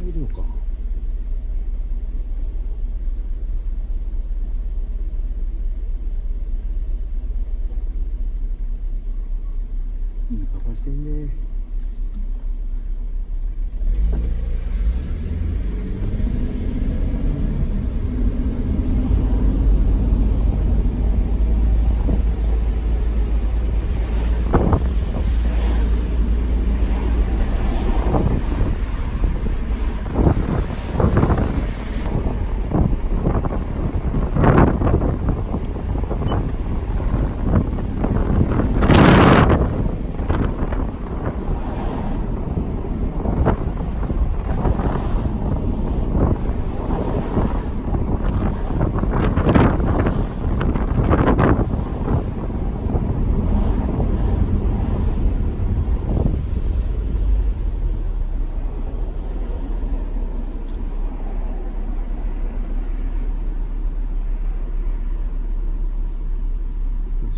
か。いいパパしてんね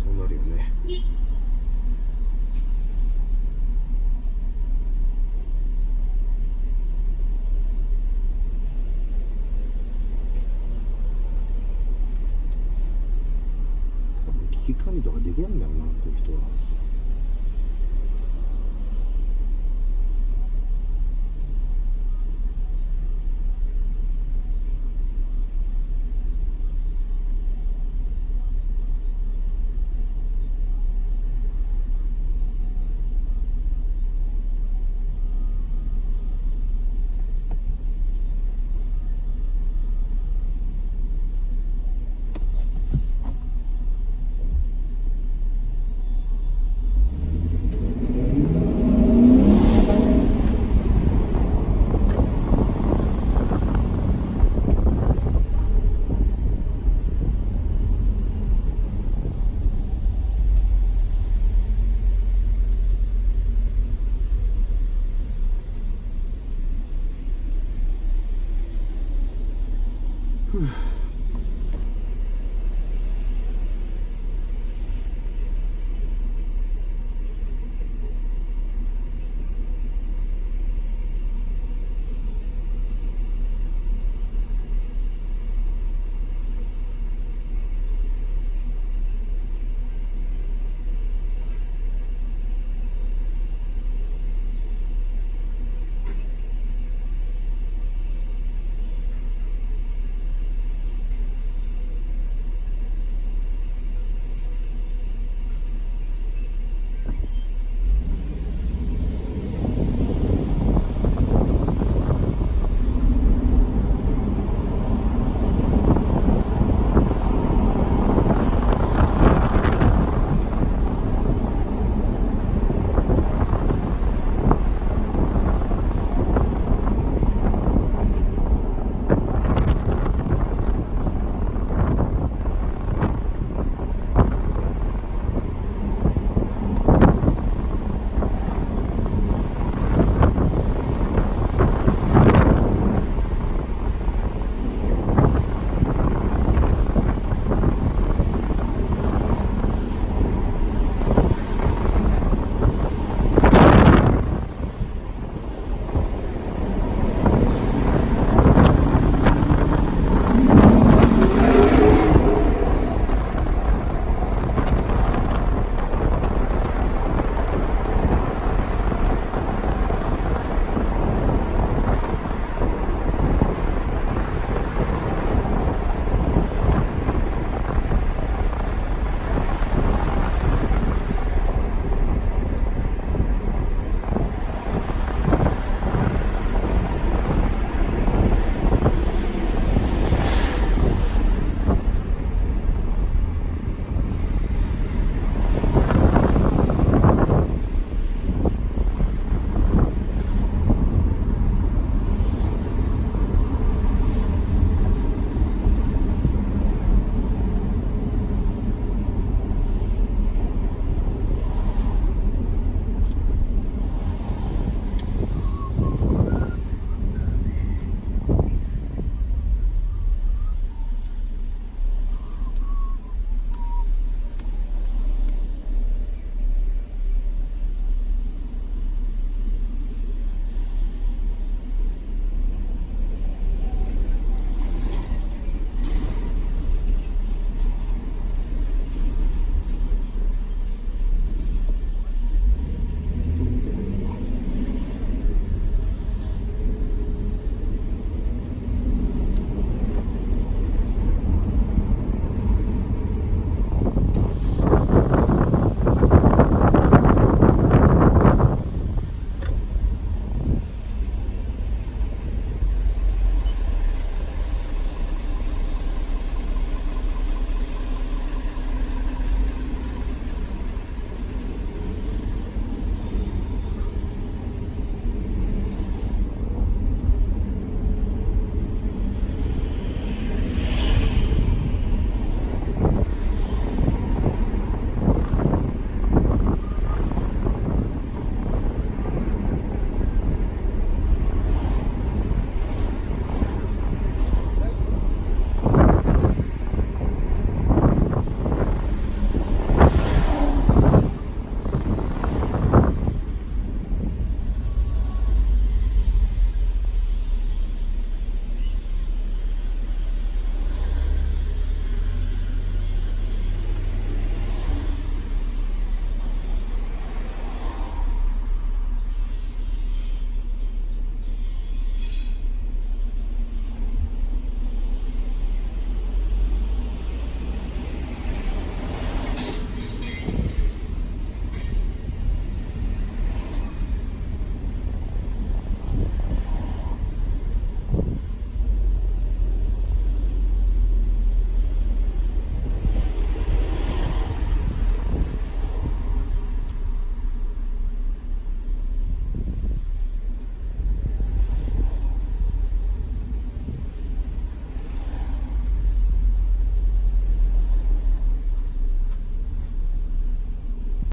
そうなるよね多分危機管理とかできないんだろうなこういう人は。